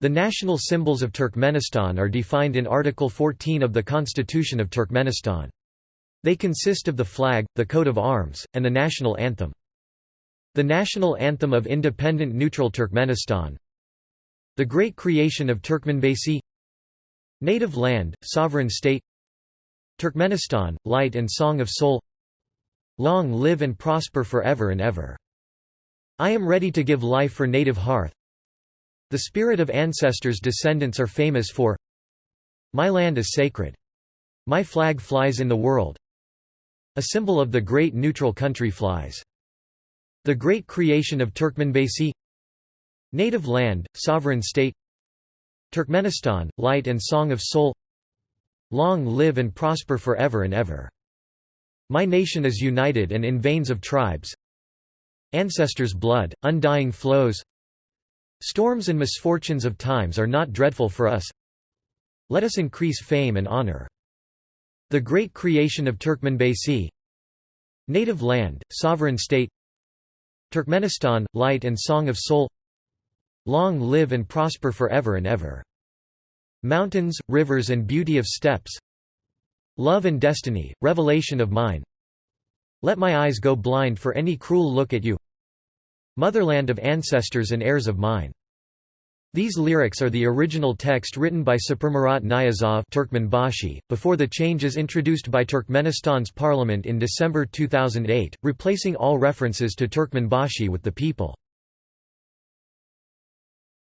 The national symbols of Turkmenistan are defined in Article 14 of the Constitution of Turkmenistan. They consist of the flag, the coat of arms, and the national anthem. The national anthem of independent neutral Turkmenistan The Great Creation of Turkmenbashi Native Land, Sovereign State Turkmenistan, Light and Song of Soul Long live and prosper forever and ever. I am ready to give life for native hearth The spirit of ancestors descendants are famous for My land is sacred. My flag flies in the world. A symbol of the great neutral country flies. The Great Creation of Turkmenbashi Native Land, Sovereign State Turkmenistan, Light and Song of Soul. Long live and prosper forever and ever. My nation is united and in veins of tribes. Ancestors' blood, undying flows Storms and misfortunes of times are not dreadful for us. Let us increase fame and honor. The Great Creation of Turkmenbashi Native Land, Sovereign State. Turkmenistan, Light and Song of Soul. Long live and prosper forever and ever. Mountains, rivers and beauty of steppes Love and destiny, revelation of mine. Let my eyes go blind for any cruel look at you Motherland of ancestors and heirs of mine these lyrics are the original text written by Saparmurat Niyazov Turkmenbashi, before the changes introduced by Turkmenistan's parliament in December 2008, replacing all references to Turkmenbashi with the people.